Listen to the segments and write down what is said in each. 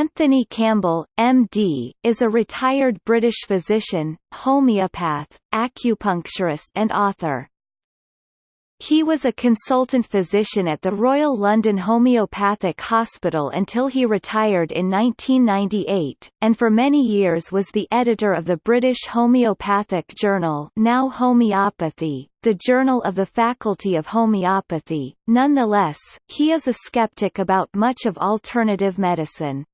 Anthony Campbell, MD, is a retired British physician, homeopath, acupuncturist and author. He was a consultant physician at the Royal London Homeopathic Hospital until he retired in 1998, and for many years was the editor of the British Homeopathic Journal now Homeopathy, the Journal of the Faculty of Homeopathy. Nonetheless, he is a skeptic about much of alternative medicine.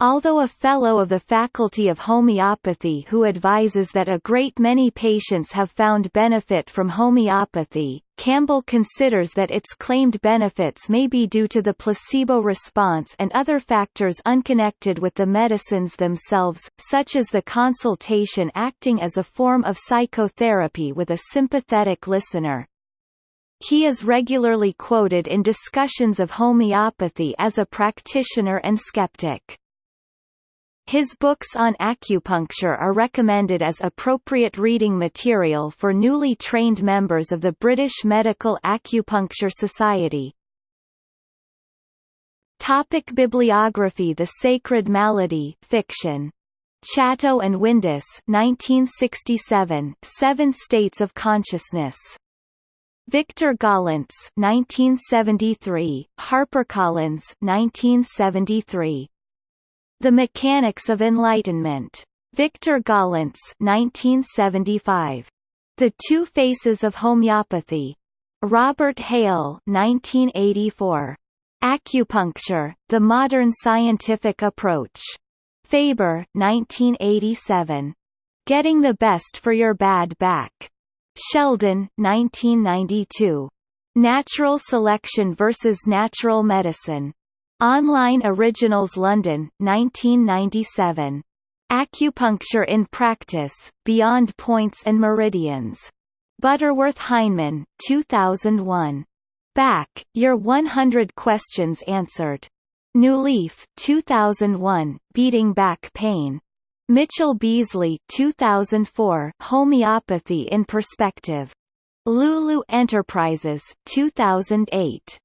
Although a Fellow of the Faculty of Homeopathy who advises that a great many patients have found benefit from homeopathy, Campbell considers that its claimed benefits may be due to the placebo response and other factors unconnected with the medicines themselves, such as the consultation acting as a form of psychotherapy with a sympathetic listener. He is regularly quoted in discussions of homeopathy as a practitioner and skeptic. His books on acupuncture are recommended as appropriate reading material for newly trained members of the British Medical Acupuncture Society. Topic bibliography The Sacred Malady fiction. Chatto and Windus 1967, Seven States of Consciousness. Victor Gollancz 1973, HarperCollins 1973. The Mechanics of Enlightenment. Victor Gollancz 1975. The Two Faces of Homeopathy. Robert Hale 1984. Acupuncture, The Modern Scientific Approach. Faber 1987. Getting the Best for Your Bad Back. Sheldon 1992. Natural Selection versus Natural Medicine. Online Originals London, 1997. Acupuncture in Practice, Beyond Points and Meridians. Butterworth Heinemann, 2001. Back, Your 100 Questions Answered. New Leaf, 2001, Beating Back Pain. Mitchell Beazley, 2004, Homeopathy in Perspective. Lulu Enterprises 2008.